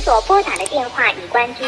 您所拨打的电话已关机。